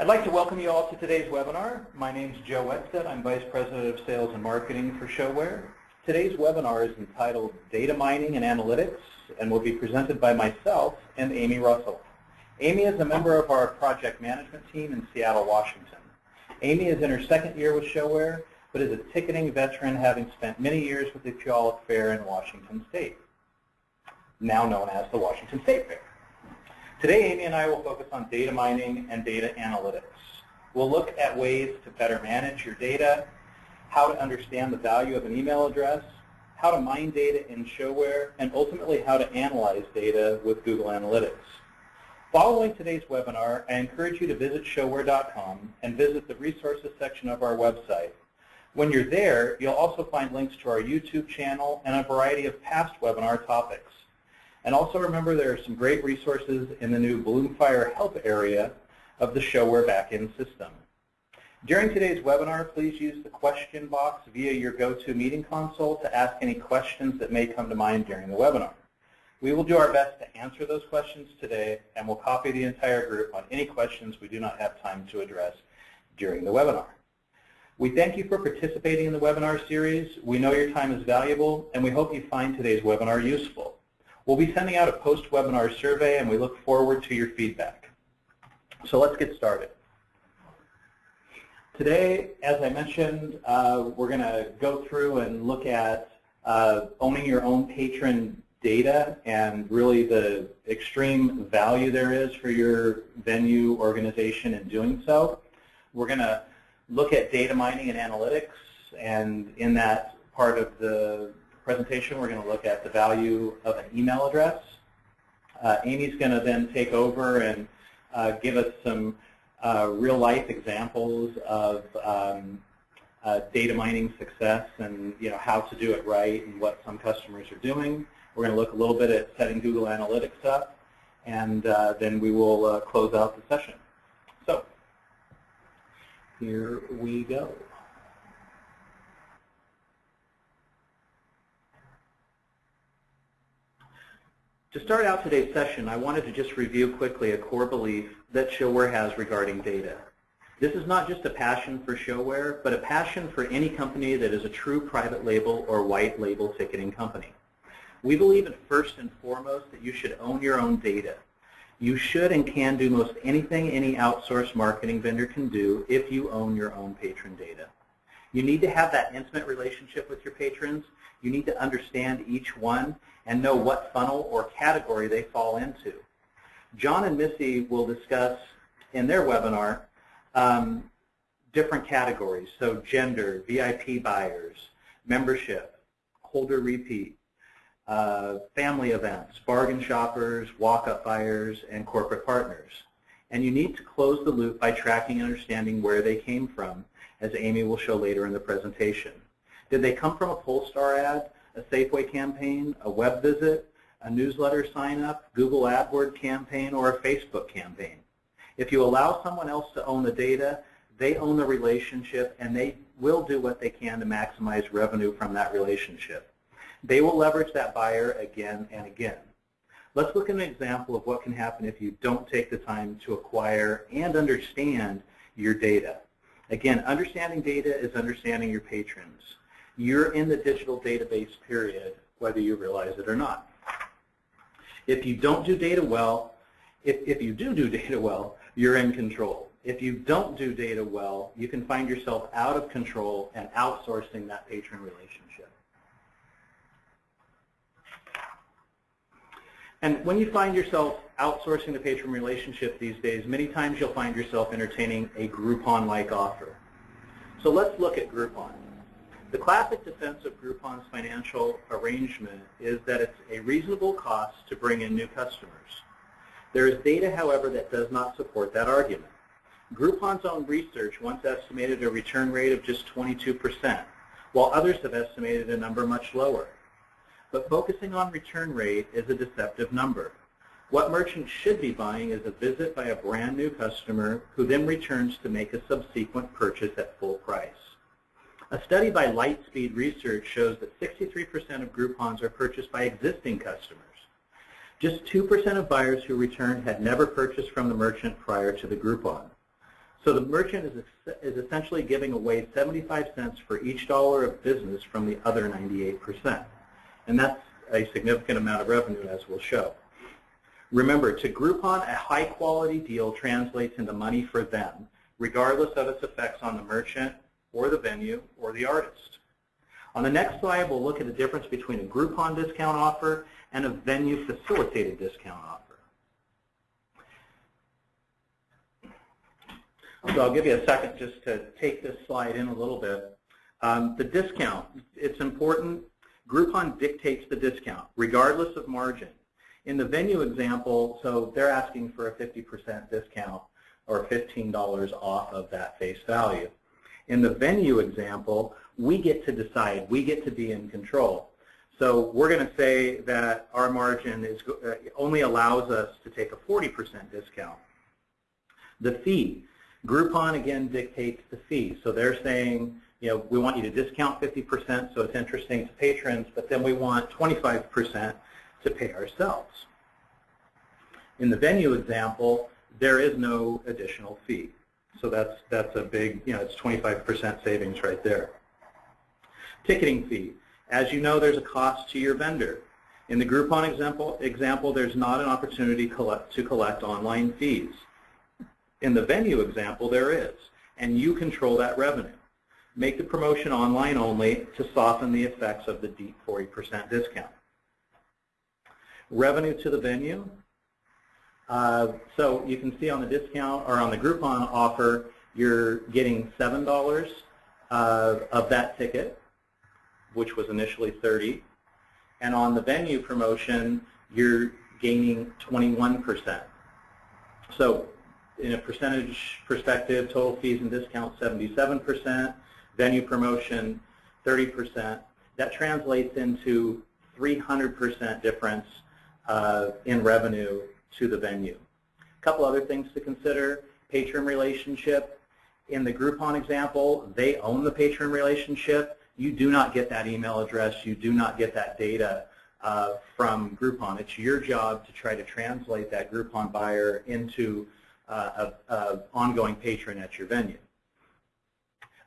I'd like to welcome you all to today's webinar. My name is Joe Wetstead. I'm Vice President of Sales and Marketing for ShoWare. Today's webinar is entitled Data Mining and Analytics and will be presented by myself and Amy Russell. Amy is a member of our project management team in Seattle, Washington. Amy is in her second year with ShoWare, but is a ticketing veteran having spent many years with the Puyallup Fair in Washington State, now known as the Washington State Fair. Today, Amy and I will focus on data mining and data analytics. We'll look at ways to better manage your data, how to understand the value of an email address, how to mine data in ShoWare, and ultimately how to analyze data with Google Analytics. Following today's webinar, I encourage you to visit showare.com and visit the resources section of our website. When you're there, you'll also find links to our YouTube channel and a variety of past webinar topics. And also remember there are some great resources in the new Bloomfire Help area of the ShoWare backend system. During today's webinar, please use the question box via your GoToMeeting console to ask any questions that may come to mind during the webinar. We will do our best to answer those questions today, and we'll copy the entire group on any questions we do not have time to address during the webinar. We thank you for participating in the webinar series. We know your time is valuable, and we hope you find today's webinar useful. We'll be sending out a post-webinar survey, and we look forward to your feedback. So let's get started. Today, as I mentioned, uh, we're going to go through and look at uh, owning your own patron data and really the extreme value there is for your venue organization in doing so. We're going to look at data mining and analytics, and in that part of the presentation, we're going to look at the value of an email address. Uh, Amy's going to then take over and uh, give us some uh, real-life examples of um, uh, data mining success and you know how to do it right and what some customers are doing. We're going to look a little bit at setting Google Analytics up, and uh, then we will close out the session. So here we go. To start out today's session, I wanted to just review quickly a core belief that ShoWare has regarding data. This is not just a passion for ShoWare, but a passion for any company that is a true private label or white label ticketing company. We believe in first and foremost that you should own your own data. You should and can do most anything any outsourced marketing vendor can do if you own your own patron data. You need to have that intimate relationship with your patrons. You need to understand each one and know what funnel or category they fall into. John and Missy will discuss in their webinar um, different categories, so gender, VIP buyers, membership, holder repeat, uh, family events, bargain shoppers, walk-up buyers, and corporate partners. And you need to close the loop by tracking and understanding where they came from, as Amy will show later in the presentation. Did they come from a Polestar ad, a Safeway campaign, a web visit, a newsletter sign up, Google AdWord campaign, or a Facebook campaign? If you allow someone else to own the data, they own the relationship and they will do what they can to maximize revenue from that relationship. They will leverage that buyer again and again. Let's look at an example of what can happen if you don't take the time to acquire and understand your data. Again, understanding data is understanding your patrons. You're in the digital database period, whether you realize it or not. If you don't do data well, if, if you do do data well, you're in control. If you don't do data well, you can find yourself out of control and outsourcing that patron relationship. And when you find yourself outsourcing the patron relationship these days, many times you'll find yourself entertaining a Groupon-like offer. So let's look at Groupon. The classic defense of Groupon's financial arrangement is that it's a reasonable cost to bring in new customers. There is data, however, that does not support that argument. Groupon's own research once estimated a return rate of just 22%, while others have estimated a number much lower. But focusing on return rate is a deceptive number. What merchants should be buying is a visit by a brand new customer who then returns to make a subsequent purchase at full price. A study by Lightspeed Research shows that 63% of Groupons are purchased by existing customers. Just 2% of buyers who returned had never purchased from the merchant prior to the Groupon. So the merchant is, is essentially giving away 75 cents for each dollar of business from the other 98%. And that's a significant amount of revenue, as we'll show. Remember, to Groupon, a high-quality deal translates into money for them, regardless of its effects on the merchant or the venue or the artist. On the next slide, we'll look at the difference between a Groupon discount offer and a venue-facilitated discount offer. So I'll give you a second just to take this slide in a little bit. Um, the discount, it's important. Groupon dictates the discount, regardless of margin. In the venue example, so they're asking for a 50% discount or $15 off of that face value. In the venue example, we get to decide. We get to be in control. So we're going to say that our margin is uh, only allows us to take a 40% discount. The fee, Groupon again dictates the fee. So they're saying, you know, we want you to discount 50% so it's interesting to patrons, but then we want 25% to pay ourselves. In the venue example, there is no additional fee. So that's, that's a big, you know, it's 25% savings right there. Ticketing fee. As you know, there's a cost to your vendor. In the Groupon example, example there's not an opportunity collect, to collect online fees. In the venue example, there is, and you control that revenue. Make the promotion online only to soften the effects of the deep 40% discount. Revenue to the venue. Uh, so you can see on the discount or on the Groupon offer, you're getting $7 uh, of that ticket, which was initially 30. And on the venue promotion, you're gaining 21%. So in a percentage perspective, total fees and discounts 77%, venue promotion 30%. That translates into 300% difference uh, in revenue to the venue. A couple other things to consider, patron relationship. In the Groupon example, they own the patron relationship. You do not get that email address. You do not get that data uh, from Groupon. It's your job to try to translate that Groupon buyer into uh, a, ongoing patron at your venue.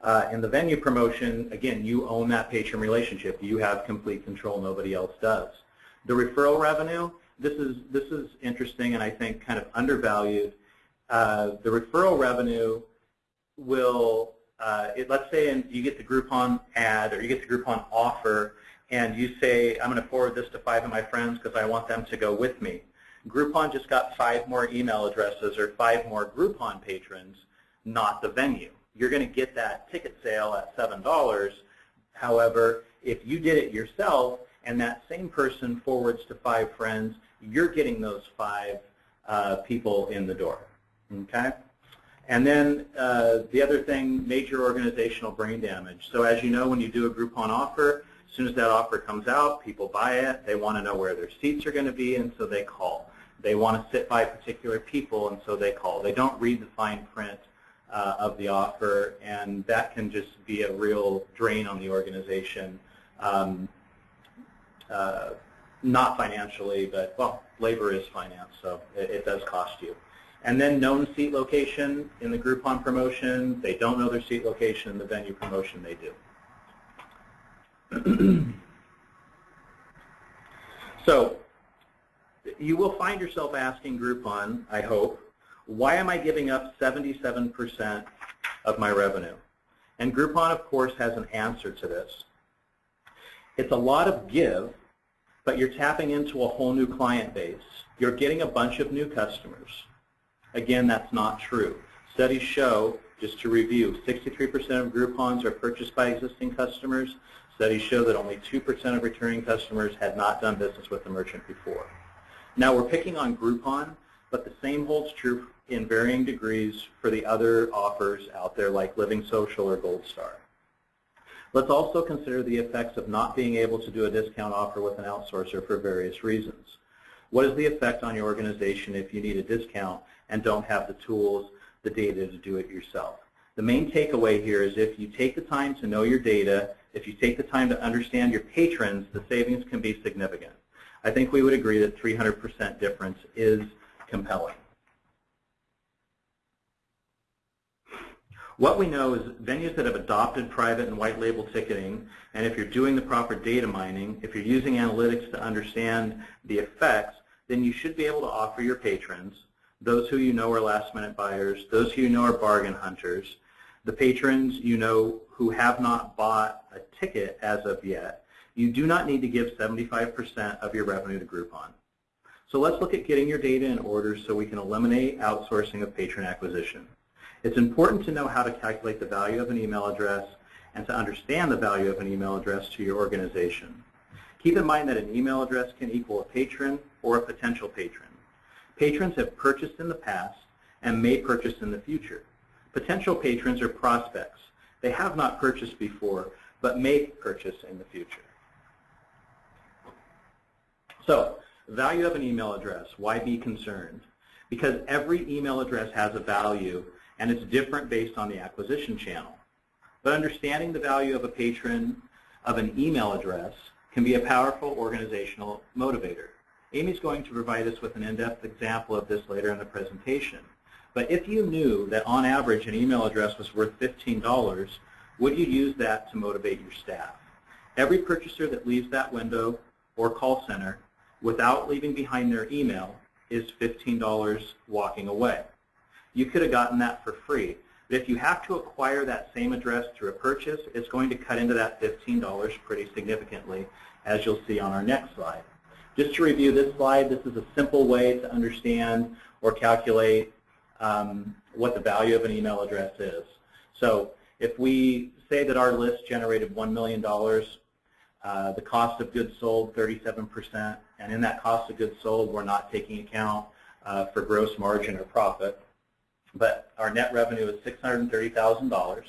Uh, in the venue promotion, again, you own that patron relationship. You have complete control. Nobody else does. The referral revenue, this is, this is interesting and I think kind of undervalued. Uh, the referral revenue will, uh, it, let's say in, you get the Groupon ad or you get the Groupon offer and you say, I'm going to forward this to five of my friends because I want them to go with me. Groupon just got five more email addresses or five more Groupon patrons, not the venue. You're going to get that ticket sale at $7. However, if you did it yourself and that same person forwards to five friends, you're getting those five uh, people in the door. Okay? And then uh, the other thing, major organizational brain damage. So as you know, when you do a Groupon offer, as soon as that offer comes out, people buy it. They want to know where their seats are going to be, and so they call. They want to sit by particular people, and so they call. They don't read the fine print uh, of the offer, and that can just be a real drain on the organization. Um, uh, not financially, but, well, labor is finance, so it, it, does cost you. And then known seat location in the Groupon promotion, they don't know their seat location. In the venue promotion, they do. so you will find yourself asking Groupon, I hope, why am I giving up 77% of my revenue? And Groupon, of course, has an answer to this. It's a lot of give, but you're tapping into a whole new client base. You're getting a bunch of new customers. Again, that's not true. Studies show, just to review, 63% of Groupons are purchased by existing customers. Studies show that only 2% of returning customers had not done business with the merchant before. Now we're picking on Groupon, but the same holds true in varying degrees for the other offers out there like Living Social or Gold Star. Let's also consider the effects of not being able to do a discount offer with an outsourcer for various reasons. What is the effect on your organization if you need a discount and don't have the tools, the data to do it yourself? The main takeaway here is if you take the time to know your data, if you take the time to understand your patrons, the savings can be significant. I think we would agree that 300% difference is compelling. What we know is venues that have adopted private and white label ticketing, and if you're doing the proper data mining, if you're using analytics to understand the effects, then you should be able to offer your patrons, those who you know are last minute buyers, those who you know are bargain hunters, the patrons you know who have not bought a ticket as of yet, you do not need to give 75% of your revenue to Groupon. So let's look at getting your data in order so we can eliminate outsourcing of patron acquisition. It's important to know how to calculate the value of an email address and to understand the value of an email address to your organization. Keep in mind that an email address can equal a patron or a potential patron. Patrons have purchased in the past and may purchase in the future. Potential patrons are prospects. They have not purchased before, but may purchase in the future. So, value of an email address, why be concerned? Because every email address has a value and it's different based on the acquisition channel. But understanding the value of a patron of an email address can be a powerful organizational motivator. Amy's going to provide us with an in-depth example of this later in the presentation. But if you knew that on average an email address was worth $15, would you use that to motivate your staff? Every purchaser that leaves that window or call center without leaving behind their email is $15 walking away. You could have gotten that for free. But if you have to acquire that same address through a purchase, it's going to cut into that $15 pretty significantly, as you'll see on our next slide. Just to review this slide, this is a simple way to understand or calculate um, what the value of an email address is. So if we say that our list generated $1 million, uh, the cost of goods sold 37%, and in that cost of goods sold, we're not taking account uh, for gross margin or profit. But our net revenue is $630,000.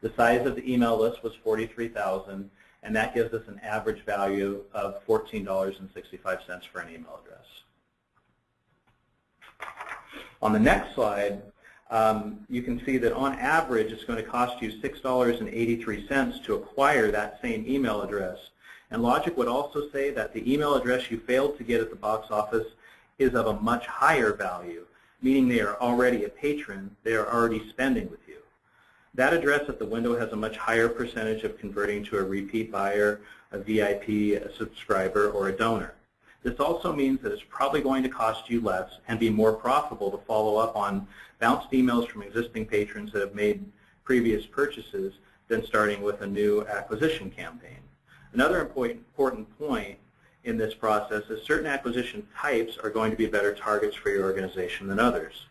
The size of the email list was 43,000, and that gives us an average value of $14.65 for an email address. On the next slide, um, you can see that on average it's going to cost you $6.83 to acquire that same email address. And logic would also say that the email address you failed to get at the box office is of a much higher value, meaning they are already a patron, they are already spending with you. That address at the window has a much higher percentage of converting to a repeat buyer, a VIP, a subscriber, or a donor. This also means that it's probably going to cost you less and be more profitable to follow up on bounced emails from existing patrons that have made previous purchases than starting with a new acquisition campaign. Another important point in this process is certain acquisition types are going to be better targets for your organization than others.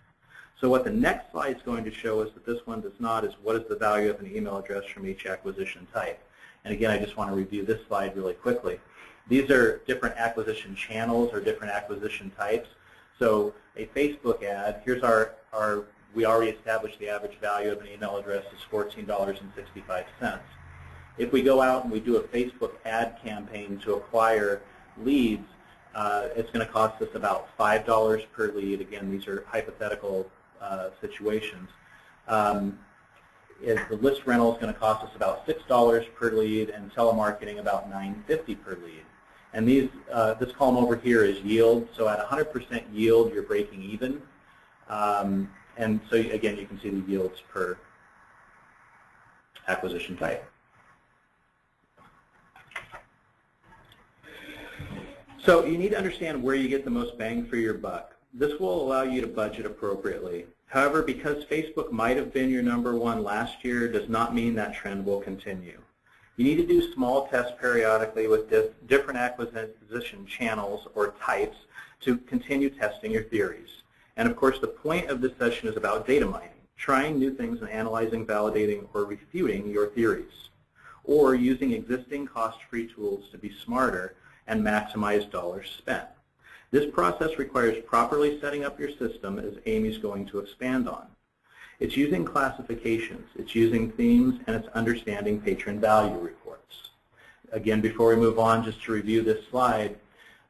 So what the next slide is going to show us that this one does not is what is the value of an email address from each acquisition type. And again, I just want to review this slide really quickly. These are different acquisition channels or different acquisition types. So a Facebook ad, here's our, our we already established the average value of an email address is $14.65. If we go out and we do a Facebook ad campaign to acquire leads, uh, it's going to cost us about $5 per lead. Again, these are hypothetical uh, situations. Um, the list rental is going to cost us about $6 per lead and telemarketing about $9.50 per lead. And these, uh, this column over here is yield. So at 100% yield, you're breaking even. Um, and so again, you can see the yields per acquisition type. So you need to understand where you get the most bang for your buck. This will allow you to budget appropriately. However, because Facebook might have been your number one last year does not mean that trend will continue. You need to do small tests periodically with different acquisition channels or types to continue testing your theories. And of course, the point of this session is about data mining, trying new things and analyzing, validating, or refuting your theories, or using existing cost-free tools to be smarter and maximize dollars spent. This process requires properly setting up your system, as Amy's going to expand on. It's using classifications, it's using themes, and it's understanding patron value reports. Again, before we move on, just to review this slide,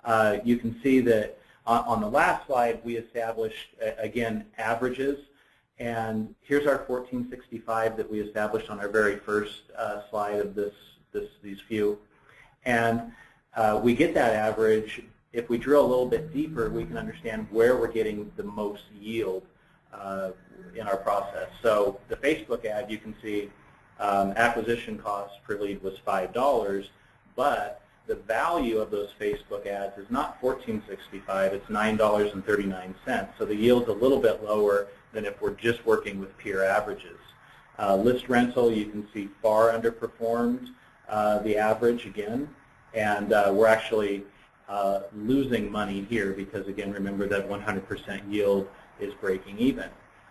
uh, you can see that on the last slide, we established, again, averages. And here's our 1465 that we established on our very first uh, slide of this, this, these few. And uh, we get that average. If we drill a little bit deeper, we can understand where we're getting the most yield uh, in our process. So the Facebook ad, you can see um, acquisition cost per lead was $5, but the value of those Facebook ads is not $14.65, it's $9.39. So the yield's a little bit lower than if we're just working with peer averages. Uh, list rental, you can see far underperformed uh, the average again, and uh, we're actually uh, losing money here because, again, remember that 100% yield is breaking even.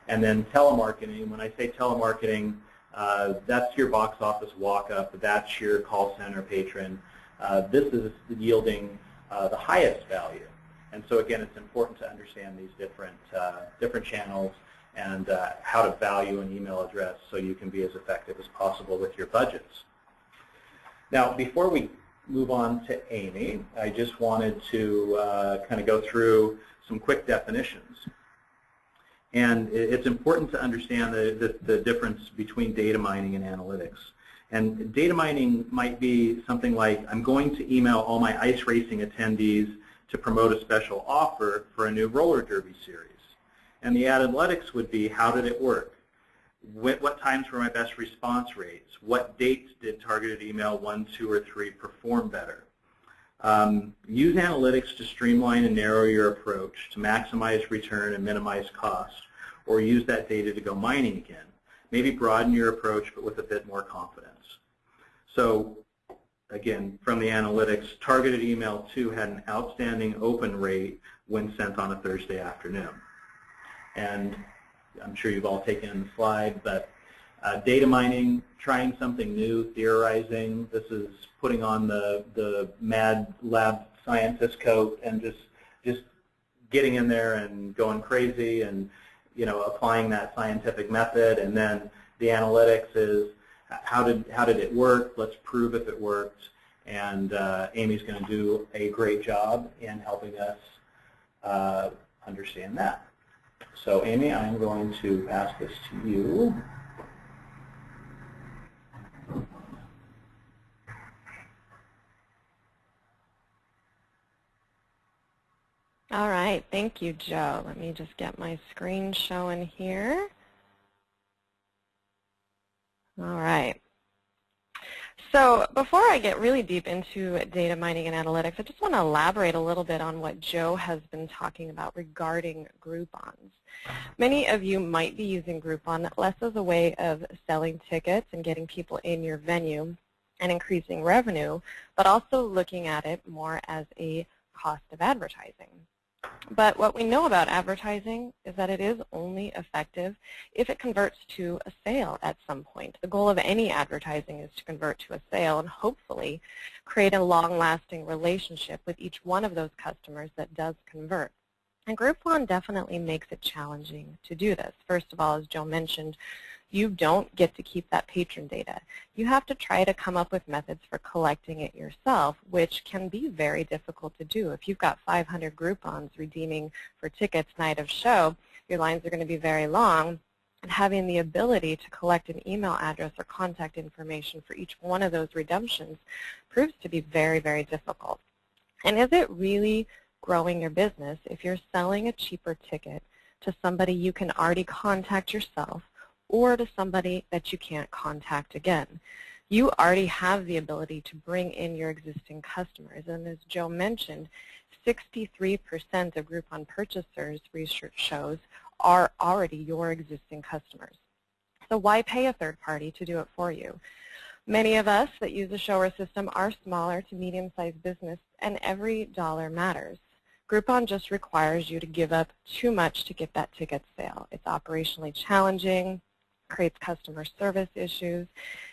And then telemarketing, when I say telemarketing, uh, that's your box office walk-up, that's your call center patron. Uh, this is yielding uh, the highest value. And so again, it's important to understand these different, uh, different channels and uh, how to value an email address so you can be as effective as possible with your budgets. Now, before we move on to Amy, I just wanted to uh, kind of go through some quick definitions. And it's important to understand the, the, the, difference between data mining and analytics. And data mining might be something like, I'm going to email all my ice racing attendees to promote a special offer for a new roller derby series. And the analytics would be, how did it work? What, what times were my best response rates? What dates did targeted email 1, 2, or 3 perform better? Um, use analytics to streamline and narrow your approach to maximize return and minimize cost, or use that data to go mining again. Maybe broaden your approach, but with a bit more confidence. So again, from the analytics, targeted email 2 had an outstanding open rate when sent on a Thursday afternoon. And I'm sure you've all taken the slide, but uh, data mining, trying something new, theorizing. This is putting on the, the mad lab scientist coat and just, just getting in there and going crazy and you know, applying that scientific method. And then the analytics is how did, how did it work? Let's prove if it worked. And uh, Amy's going to do a great job in helping us uh, understand that. So Amy, I'm going to pass this to you. All right, thank you, Joe. Let me just get my screen showing here. All right. So before I get really deep into data mining and analytics, I just want to elaborate a little bit on what Joe has been talking about regarding Groupons. Uh-huh. Many of you might be using Groupon less as a way of selling tickets and getting people in your venue and increasing revenue, but also looking at it more as a cost of advertising. But what we know about advertising is that it is only effective if it converts to a sale at some point. The goal of any advertising is to convert to a sale and hopefully create a long-lasting relationship with each one of those customers that does convert. And Groupon definitely makes it challenging to do this. First of all, as Joe mentioned, you don't get to keep that patron data. You have to try to come up with methods for collecting it yourself, which can be very difficult to do. If you've got 500 Groupons redeeming for tickets night of show, your lines are going to be very long, and having the ability to collect an email address or contact information for each one of those redemptions proves to be very, very difficult. And is it really growing your business if you're selling a cheaper ticket to somebody you can already contact yourself or to somebody that you can't contact again. You already have the ability to bring in your existing customers. And as Joe mentioned, 63% of Groupon purchasers, research shows, are already your existing customers. So why pay a third party to do it for you? Many of us that use the ShoWare system are smaller to medium-sized business, and every dollar matters. Groupon just requires you to give up too much to get that ticket sale. It's operationally challenging, creates customer service issues,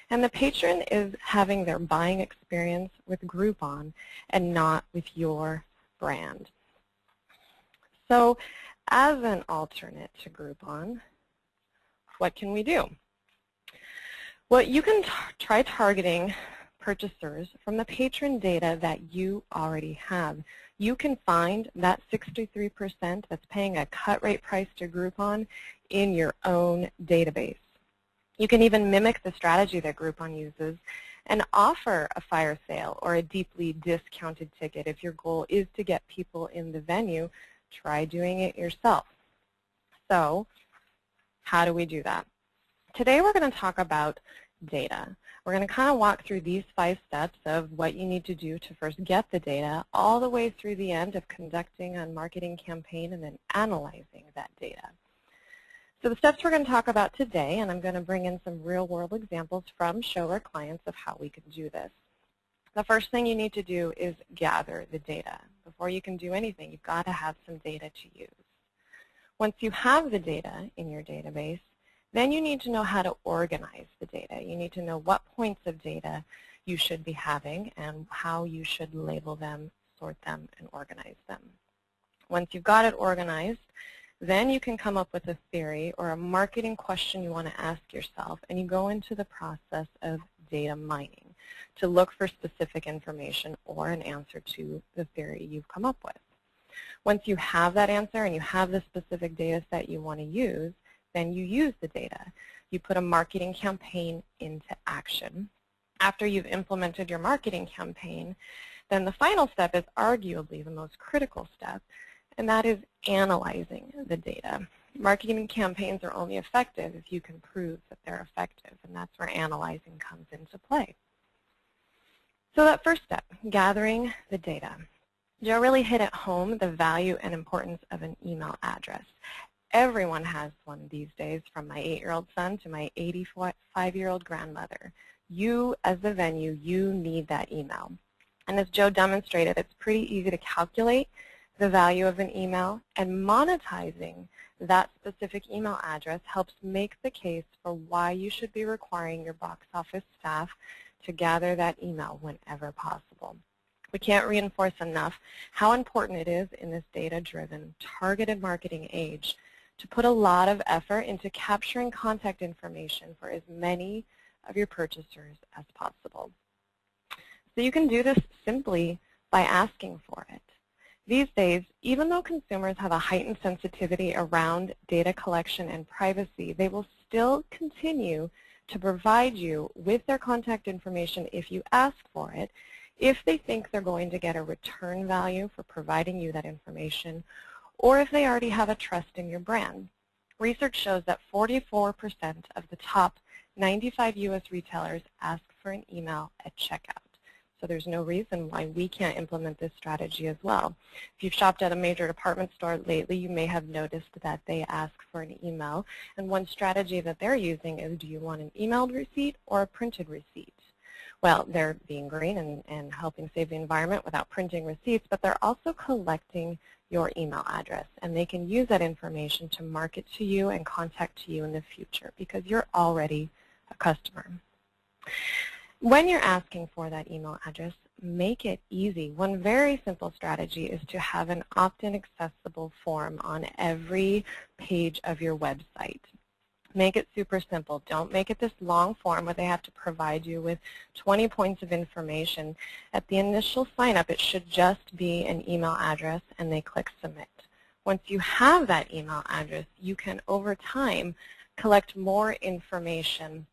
and the patron is having their buying experience with Groupon and not with your brand. So as an alternate to Groupon, what can we do? Well, you can try targeting purchasers from the patron data that you already have. You can find that 63% that's paying a cut rate price to Groupon in your own database. You can even mimic the strategy that Groupon uses and offer a fire sale or a deeply discounted ticket. If your goal is to get people in the venue, try doing it yourself. So How do we do that? Today we're going to talk about data. We're going to kind of walk through these five steps of what you need to do to first get the data all the way through the end of conducting a marketing campaign and then analyzing that data. So the steps we're going to talk about today, and I'm going to bring in some real-world examples from ShoWare clients of how we can do this. The first thing you need to do is gather the data. Before you can do anything, you've got to have some data to use. Once you have the data in your database, then you need to know how to organize the data. You need to know what points of data you should be having and how you should label them, sort them, and organize them. Once you've got it organized, then you can come up with a theory or a marketing question you want to ask yourself, and you go into the process of data mining to look for specific information or an answer to the theory you've come up with. Once you have that answer and you have the specific data set you want to use, then you use the data. You put a marketing campaign into action. After you've implemented your marketing campaign, then the final step is arguably the most critical step, and that is analyzing the data. Marketing campaigns are only effective if you can prove that they're effective, and that's where analyzing comes into play. So that first step, gathering the data. Joe really hit at home the value and importance of an email address. Everyone has one these days, from my 8-year-old son to my 85-year-old grandmother. You, as the venue, you need that email. And as Joe demonstrated, it's pretty easy to calculate the value of an email, and monetizing that specific email address helps make the case for why you should be requiring your box office staff to gather that email whenever possible. We can't reinforce enough how important it is in this data-driven, targeted marketing age to put a lot of effort into capturing contact information for as many of your purchasers as possible. So you can do this simply by asking for it. These days, even though consumers have a heightened sensitivity around data collection and privacy, they will still continue to provide you with their contact information if you ask for it, if they think they're going to get a return value for providing you that information, or if they already have a trust in your brand. Research shows that 44% of the top 95 U.S. retailers ask for an email at checkout. So there's no reason why we can't implement this strategy as well. If you've shopped at a major department store lately, you may have noticed that they ask for an email. And one strategy that they're using is, do you want an emailed receipt or a printed receipt? Well, they're being green and, and helping save the environment without printing receipts, but they're also collecting your email address. And they can use that information to market to you and contact to you in the future because you're already a customer. When you're asking for that email address, make it easy. One very simple strategy is to have an opt-in accessible form on every page of your website. Make it super simple. Don't make it this long form where they have to provide you with 20 points of information. At the initial sign-up, it should just be an email address, and they click Submit. Once you have that email address, you can, over time, collect more information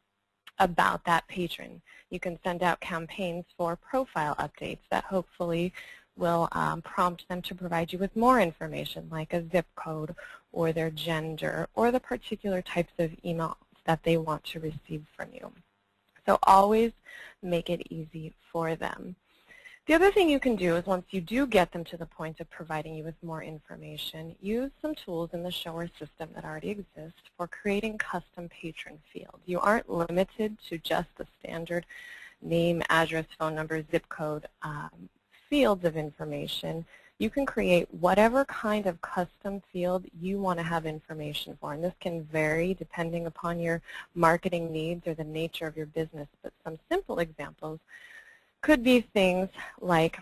about that patron. You can send out campaigns for profile updates that hopefully will um, prompt them to provide you with more information like a zip code or their gender or the particular types of emails that they want to receive from you. So always make it easy for them. The other thing you can do is once you do get them to the point of providing you with more information, use some tools in the ShoWare system that already exist for creating custom patron fields. You aren't limited to just the standard name, address, phone number, zip code um, fields of information. You can create whatever kind of custom field you want to have information for. And this can vary depending upon your marketing needs or the nature of your business. But some simple examples could be things like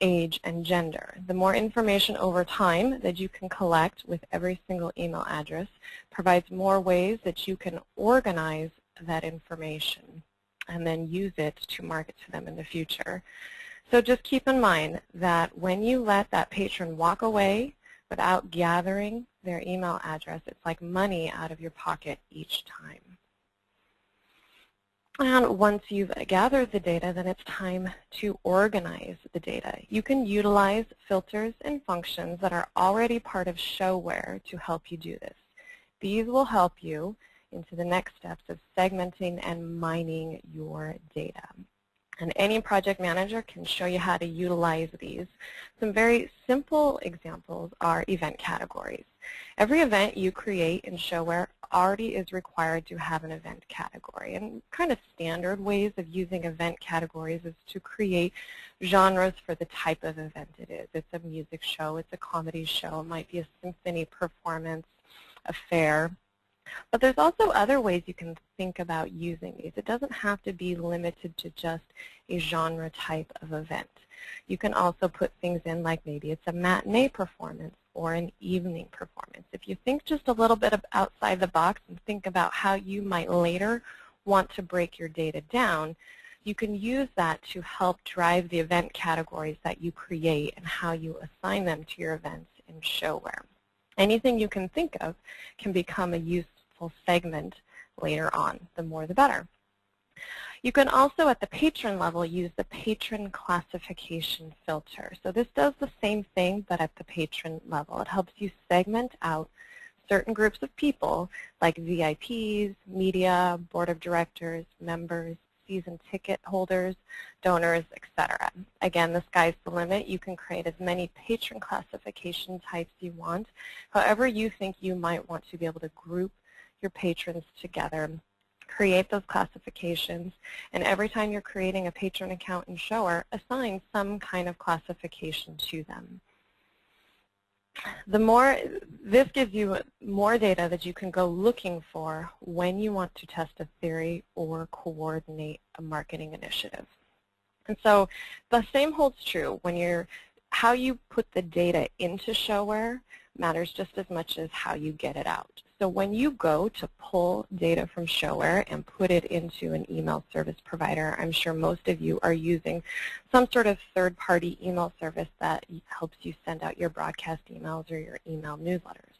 age and gender. The more information over time that you can collect with every single email address provides more ways that you can organize that information and then use it to market to them in the future. So just keep in mind that when you let that patron walk away without gathering their email address, it's like money out of your pocket each time. And once you've gathered the data, then it's time to organize the data. You can utilize filters and functions that are already part of ShoWare to help you do this. These will help you into the next steps of segmenting and mining your data. And any project manager can show you how to utilize these. Some very simple examples are event categories. Every event you create in ShoWare already is required to have an event category. And kind of standard ways of using event categories is to create genres for the type of event it is. It's a music show, it's a comedy show, it might be a symphony performance, a fair, but there's also other ways you can think about using these. It doesn't have to be limited to just a genre type of event. You can also put things in like maybe it's a matinee performance or an evening performance. If you think just a little bit outside the box and think about how you might later want to break your data down, you can use that to help drive the event categories that you create and how you assign them to your events in ShoWare. Anything you can think of can become a useful segment later on. The more the better. You can also, at the patron level, use the patron classification filter. So this does the same thing, but at the patron level. It helps you segment out certain groups of people, like VIPs, media, board of directors, members, season ticket holders, donors, etc. Again, the sky's the limit. You can create as many patron classification types you want. However you think you might want to be able to group your patrons together, create those classifications, and every time you're creating a patron account in ShoWare, assign some kind of classification to them. The more, this gives you more data that you can go looking for when you want to test a theory or coordinate a marketing initiative. And so the same holds true when you're, how you put the data into ShoWare matters just as much as how you get it out. So when you go to pull data from ShoWare and put it into an email service provider, I'm sure most of you are using some sort of third-party email service that helps you send out your broadcast emails or your email newsletters.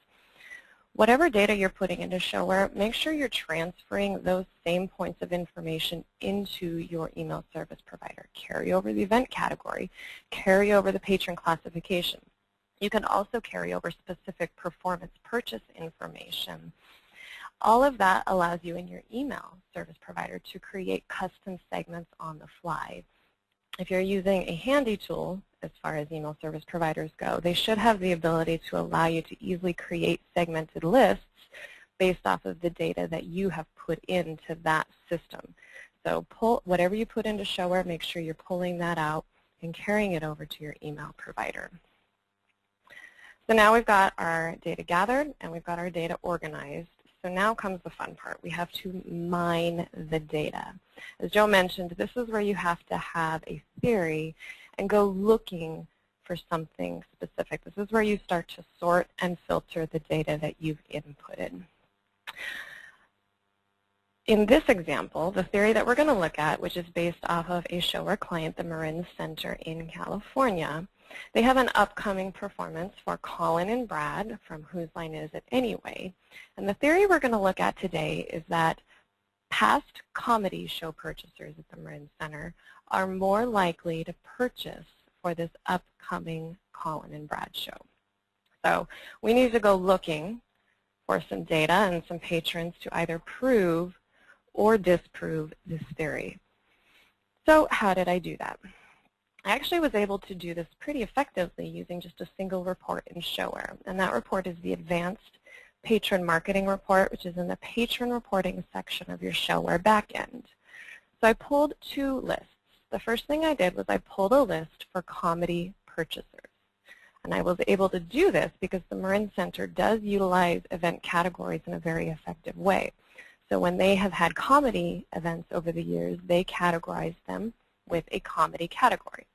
Whatever data you're putting into ShoWare, make sure you're transferring those same points of information into your email service provider. Carry over the event category, carry over the patron classification. You can also carry over specific performance purchase information. All of that allows you in your email service provider to create custom segments on the fly. If you're using a handy tool, as far as email service providers go, they should have the ability to allow you to easily create segmented lists based off of the data that you have put into that system. So pull whatever you put into ShoWare, make sure you're pulling that out and carrying it over to your email provider. So now we've got our data gathered and we've got our data organized. So now comes the fun part. We have to mine the data. As Joe mentioned, this is where you have to have a theory and go looking for something specific. This is where you start to sort and filter the data that you've inputted. In this example, the theory that we're going to look at, which is based off of a ShoWare client, the Marin Center in California, they have an upcoming performance for Colin and Brad from Whose Line Is It Anyway? And the theory we're going to look at today is that past comedy show purchasers at the Marin Center are more likely to purchase for this upcoming Colin and Brad show. So we need to go looking for some data and some patrons to either prove or disprove this theory. So how did I do that? I actually was able to do this pretty effectively using just a single report in ShoWare. And that report is the Advanced Patron Marketing Report, which is in the Patron Reporting section of your ShoWare backend. So I pulled two lists. The first thing I did was I pulled a list for comedy purchasers. And I was able to do this because the Marin Center does utilize event categories in a very effective way. So when they have had comedy events over the years, they categorize them with a comedy category.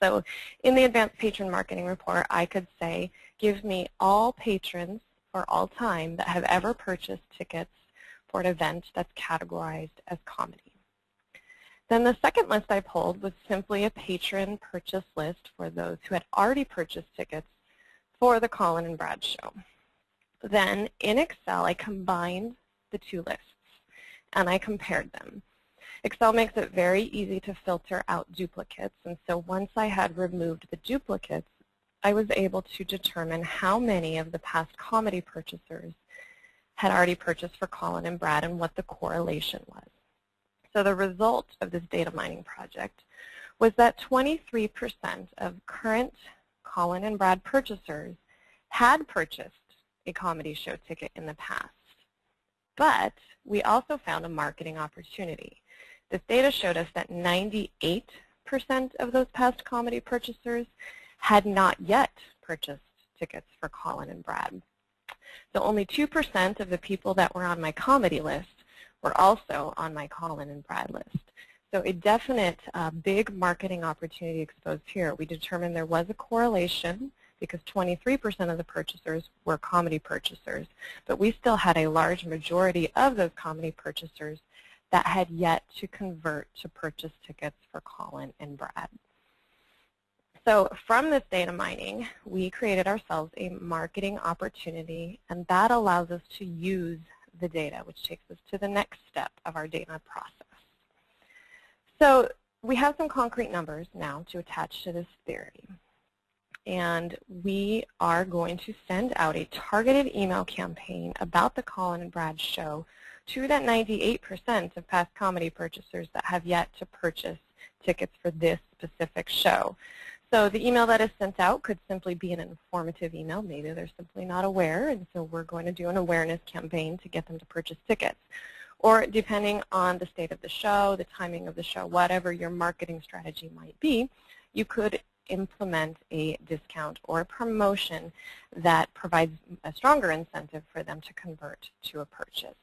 So in the Advanced Patron Marketing Report, I could say, give me all patrons for all time that have ever purchased tickets for an event that's categorized as comedy. Then the second list I pulled was simply a patron purchase list for those who had already purchased tickets for the Colin and Brad show. Then in Excel, I combined the two lists and I compared them. Excel makes it very easy to filter out duplicates, and so once I had removed the duplicates, I was able to determine how many of the past comedy purchasers had already purchased for Colin and Brad and what the correlation was. So the result of this data mining project was that 23% of current Colin and Brad purchasers had purchased a comedy show ticket in the past. But we also found a marketing opportunity. This data showed us that 98% of those past comedy purchasers had not yet purchased tickets for Colin and Brad. So only 2% of the people that were on my comedy list were also on my Colin and Brad list. So a definite uh, big marketing opportunity exposed here. We determined there was a correlation because 23% of the purchasers were comedy purchasers, but we still had a large majority of those comedy purchasers that had yet to convert to purchase tickets for Colin and Brad. So from this data mining, we created ourselves a marketing opportunity, and that allows us to use the data, which takes us to the next step of our data process. So we have some concrete numbers now to attach to this theory and we are going to send out a targeted email campaign about the Colin and Brad show to that 98% of past comedy purchasers that have yet to purchase tickets for this specific show. So the email that is sent out could simply be an informative email. Maybe they're simply not aware, and so we're going to do an awareness campaign to get them to purchase tickets. Or depending on the state of the show, the timing of the show, whatever your marketing strategy might be, you could implement a discount or a promotion that provides a stronger incentive for them to convert to a purchase.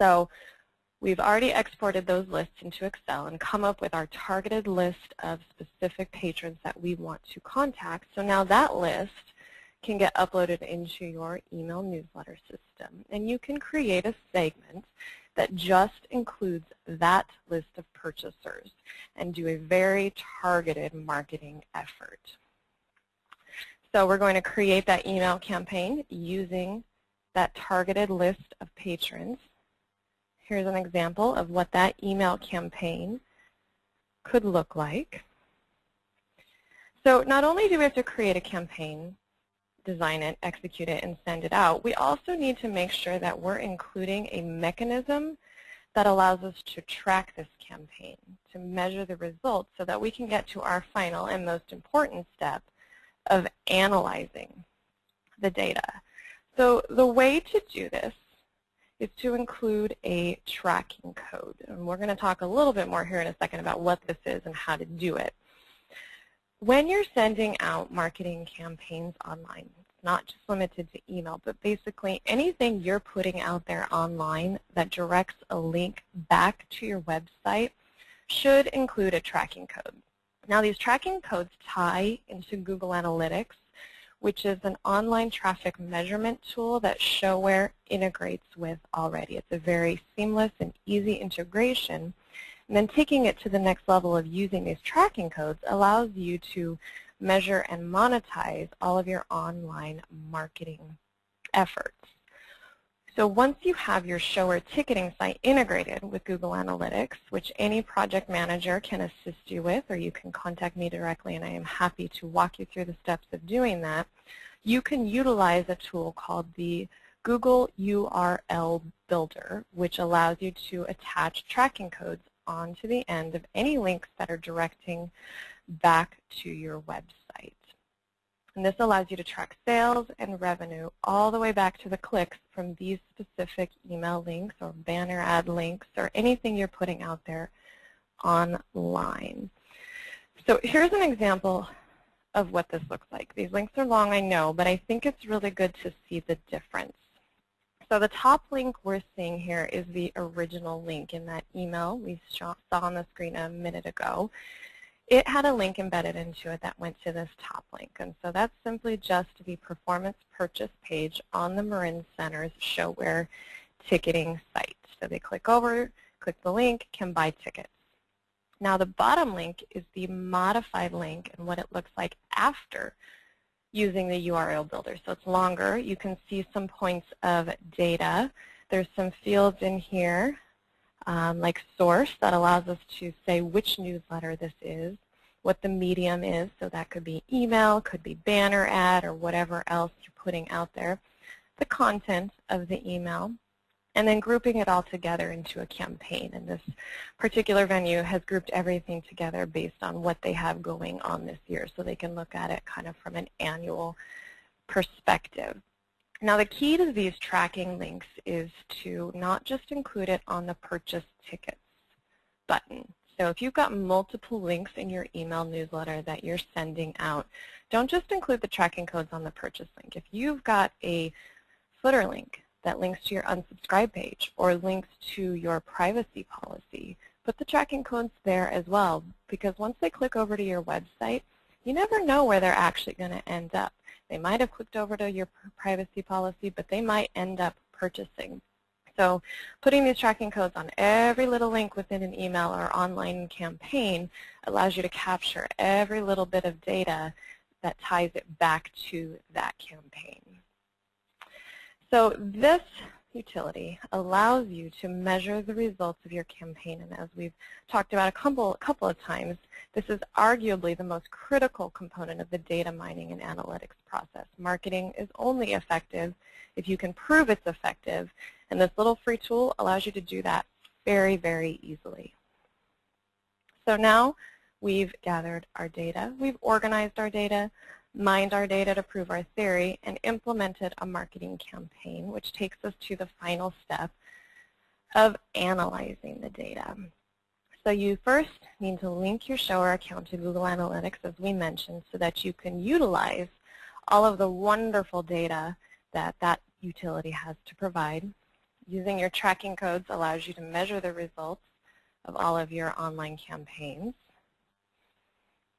So we've already exported those lists into Excel and come up with our targeted list of specific patrons that we want to contact. So now that list can get uploaded into your email newsletter system. And you can create a segment that just includes that list of purchasers and do a very targeted marketing effort. So we're going to create that email campaign using that targeted list of patrons. Here's an example of what that email campaign could look like. So not only do we have to create a campaign, design it, execute it, and send it out, we also need to make sure that we're including a mechanism that allows us to track this campaign, to measure the results so that we can get to our final and most important step of analyzing the data. So the way to do this is to include a tracking code. And we're going to talk a little bit more here in a second about what this is and how to do it. When you're sending out marketing campaigns online, it's not just limited to email, but basically anything you're putting out there online that directs a link back to your website should include a tracking code. Now these tracking codes tie into Google Analytics, which is an online traffic measurement tool that ShoWare integrates with already. It's a very seamless and easy integration and then taking it to the next level of using these tracking codes allows you to measure and monetize all of your online marketing efforts. So once you have your ShoWare ticketing site integrated with Google Analytics, which any project manager can assist you with, or you can contact me directly and I am happy to walk you through the steps of doing that, you can utilize a tool called the Google URL Builder, which allows you to attach tracking codes onto the end of any links that are directing back to your website. And this allows you to track sales and revenue all the way back to the clicks from these specific email links or banner ad links or anything you're putting out there online. So here's an example of what this looks like. These links are long, I know, but I think it's really good to see the difference. So the top link we're seeing here is the original link in that email we saw on the screen a minute ago. It had a link embedded into it that went to this top link. And so that's simply just the performance purchase page on the Marin Center's ShoWare ticketing site. So they click over, click the link, can buy tickets. Now the bottom link is the modified link and what it looks like after using the URL builder. So it's longer. You can see some points of data. There's some fields in here um, like source that allows us to say which newsletter this is, what the medium is. So that could be email, could be banner ad, or whatever else you're putting out there. the content of the email, and then grouping it all together into a campaign. And this particular venue has grouped everything together based on what they have going on this year, so they can look at it kind of from an annual perspective. Now the key to these tracking links is to not just include it on the purchase tickets button. So if you've got multiple links in your email newsletter that you're sending out, don't just include the tracking codes on the purchase link. If you've got a footer link that links to your unsubscribe page or links to your privacy policy, put the tracking codes there as well because once they click over to your website, you never know where they're actually going to end up. They might have clicked over to your privacy policy, but they might end up purchasing. So putting these tracking codes on every little link within an email or online campaign allows you to capture every little bit of data that ties it back to that campaign. So this utility allows you to measure the results of your campaign. And as we've talked about a couple, a couple of times, this is arguably the most critical component of the data mining and analytics process. Marketing is only effective if you can prove it's effective. And this little free tool allows you to do that very, very easily. So now we've gathered our data, we've organized our data, mined our data to prove our theory, and implemented a marketing campaign, which takes us to the final step of analyzing the data. So you first need to link your ShoWare account to Google Analytics, as we mentioned, so that you can utilize all of the wonderful data that that utility has to provide. Using your tracking codes allows you to measure the results of all of your online campaigns.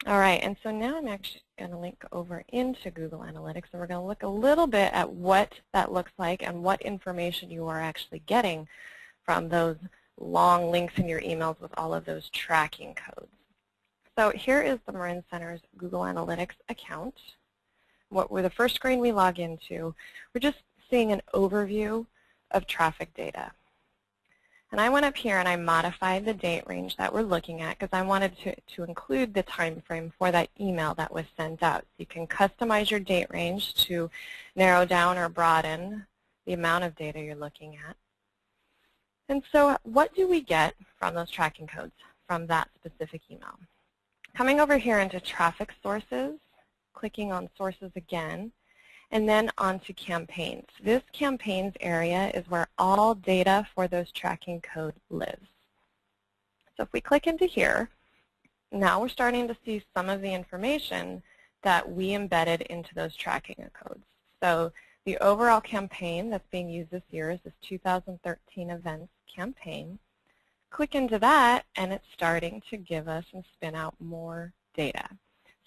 All right, and so now I'm actually going to link over into Google Analytics, and we're going to look a little bit at what that looks like and what information you are actually getting from those long links in your emails with all of those tracking codes. So here is the Marin Center's Google Analytics account. What we're the first screen we log into, we're just seeing an overview of traffic data. And I went up here and I modified the date range that we're looking at because I wanted to, to include the time frame for that email that was sent out. So you can customize your date range to narrow down or broaden the amount of data you're looking at. And so what do we get from those tracking codes from that specific email? Coming over here into traffic sources, clicking on sources again, and then onto campaigns. This campaigns area is where all data for those tracking code lives. So if we click into here, now we're starting to see some of the information that we embedded into those tracking codes. So the overall campaign that's being used this year is this 2013 events campaign. Click into that and it's starting to give us and spin out more data.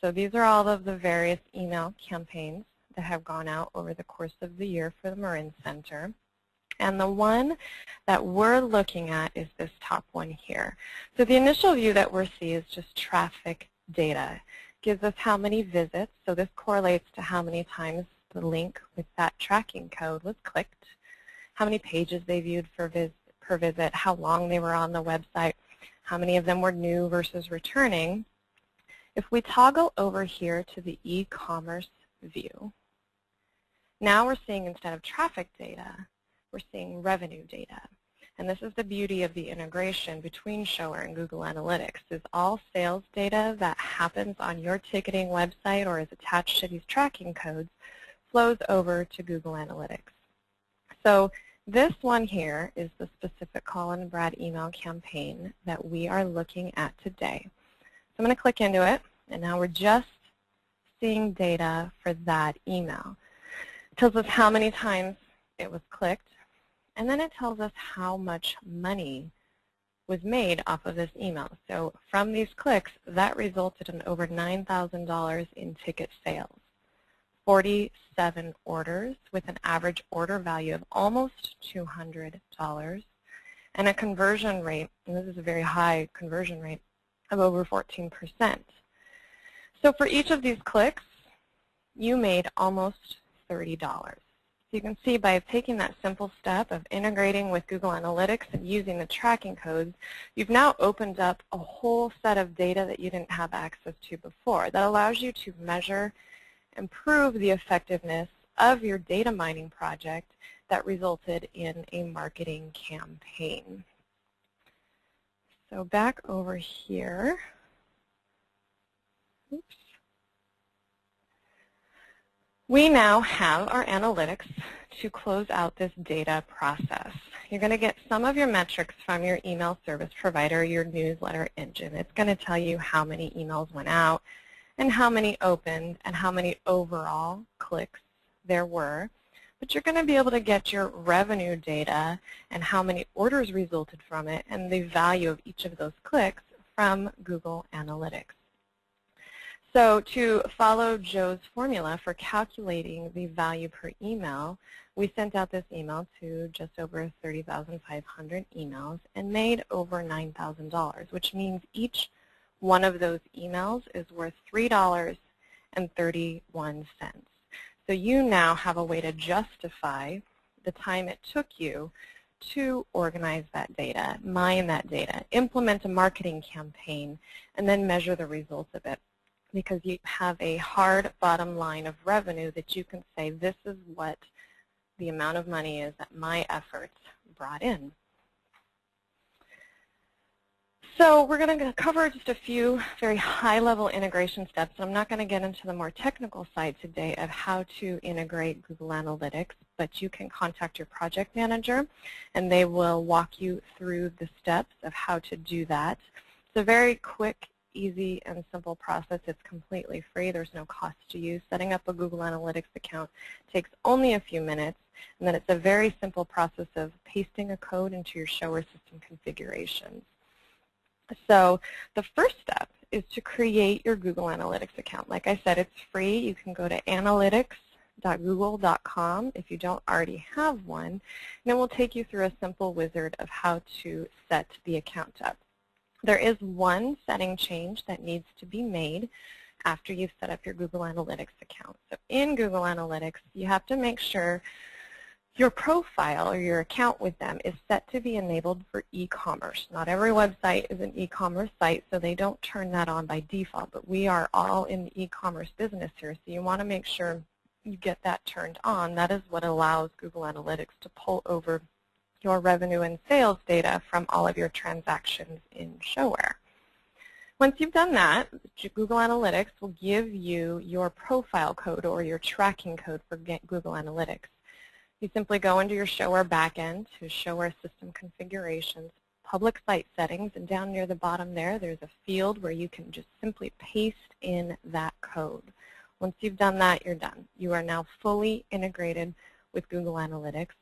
So these are all of the various email campaigns that have gone out over the course of the year for the Marin Center. And the one that we're looking at is this top one here. So the initial view that we're seeing is just traffic data. It gives us how many visits, so this correlates to how many times the link with that tracking code was clicked, how many pages they viewed vis per visit, how long they were on the website, how many of them were new versus returning. If we toggle over here to the e-commerce view, now we're seeing instead of traffic data, we're seeing revenue data. And this is the beauty of the integration between ShoWare and Google Analytics, is all sales data that happens on your ticketing website or is attached to these tracking codes flows over to Google Analytics. So this one here is the specific Colin and Brad email campaign that we are looking at today. So I'm going to click into it, and now we're just seeing data for that email. It tells us how many times it was clicked, and then it tells us how much money was made off of this email. So from these clicks, that resulted in over $9,000 in ticket sales. 47 orders with an average order value of almost $200 and a conversion rate, and this is a very high conversion rate, of over 14%. So for each of these clicks, you made almost $30. So you can see by taking that simple step of integrating with Google Analytics and using the tracking codes, you've now opened up a whole set of data that you didn't have access to before that allows you to measure and prove the effectiveness of your data mining project that resulted in a marketing campaign. So back over here. Oops. We now have our analytics to close out this data process. You're going to get some of your metrics from your email service provider, your newsletter engine. It's going to tell you how many emails went out and how many opened and how many overall clicks there were. But you're going to be able to get your revenue data and how many orders resulted from it and the value of each of those clicks from Google Analytics. So to follow Joe's formula for calculating the value per email, we sent out this email to just over 30,500 emails and made over $9,000, which means each one of those emails is worth $3.31. So you now have a way to justify the time it took you to organize that data, mine that data, implement a marketing campaign, and then measure the results of it because you have a hard bottom line of revenue that you can say this is what the amount of money is that my efforts brought in. So we're going to cover just a few very high-level integration steps. I'm not going to get into the more technical side today of how to integrate Google Analytics, but you can contact your project manager, and they will walk you through the steps of how to do that. It's a very quick easy and simple process. It's completely free. There's no cost to you. Setting up a Google Analytics account takes only a few minutes, and then it's a very simple process of pasting a code into your ShoWare system configurations. So the first step is to create your Google Analytics account. Like I said, it's free. You can go to analytics.google.com if you don't already have one, and it will take you through a simple wizard of how to set the account up. There is one setting change that needs to be made after you've set up your Google Analytics account. So in Google Analytics, you have to make sure your profile or your account with them is set to be enabled for e-commerce. Not every website is an e-commerce site, so they don't turn that on by default, but we are all in the e-commerce business here, so you want to make sure you get that turned on. That is what allows Google Analytics to pull over your revenue and sales data from all of your transactions in ShoWare. Once you've done that, Google Analytics will give you your profile code or your tracking code for Google Analytics. You simply go into your ShoWare backend to ShoWare system configurations, public site settings, and down near the bottom there, there's a field where you can just simply paste in that code. Once you've done that, you're done. You are now fully integrated with Google Analytics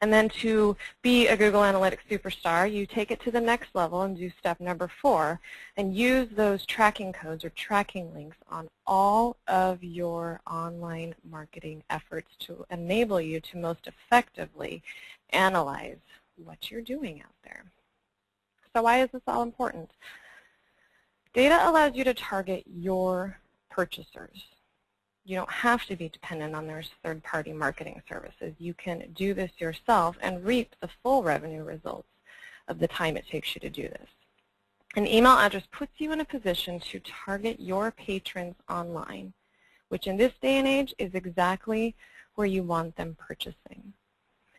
and then to be a Google Analytics superstar, you take it to the next level and do step number four and use those tracking codes or tracking links on all of your online marketing efforts to enable you to most effectively analyze what you're doing out there. So why is this all important? Data allows you to target your purchasers. You don't have to be dependent on those third-party marketing services. You can do this yourself and reap the full revenue results of the time it takes you to do this. An email address puts you in a position to target your patrons online, which in this day and age is exactly where you want them purchasing.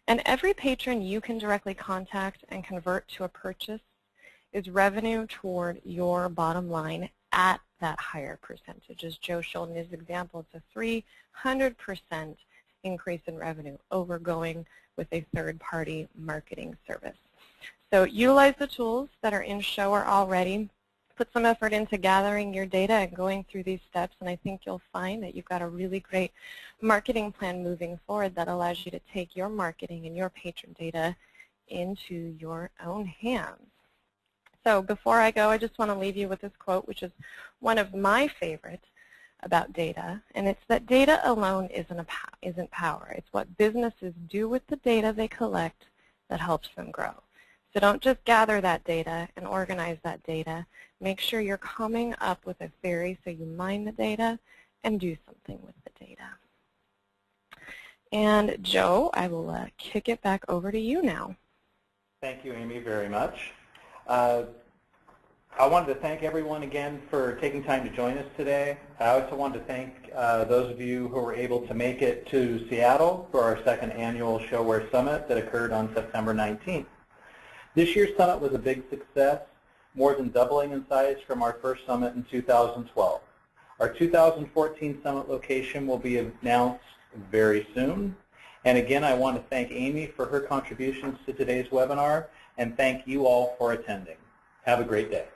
And every patron you can directly contact and convert to a purchase is revenue toward your bottom line at that higher percentage. As Joe showed in his example, it's a 300% increase in revenue over going with a third-party marketing service. So utilize the tools that are in ShoWare already. Put some effort into gathering your data and going through these steps, and I think you'll find that you've got a really great marketing plan moving forward that allows you to take your marketing and your patron data into your own hands. So before I go, I just want to leave you with this quote, which is one of my favorites about data, and it's that data alone isn't, a, isn't power. It's what businesses do with the data they collect that helps them grow. So don't just gather that data and organize that data. Make sure you're coming up with a theory so you mine the data and do something with the data. And Joe, I will uh, kick it back over to you now. Thank you, Amy, very much. Uh, I wanted to thank everyone again for taking time to join us today. I also wanted to thank uh, those of you who were able to make it to Seattle for our second annual ShoWare Summit that occurred on September 19th. This year's summit was a big success, more than doubling in size from our first summit in 2012. Our 2014 summit location will be announced very soon. And again, I want to thank Amy for her contributions to today's webinar and thank you all for attending. Have a great day.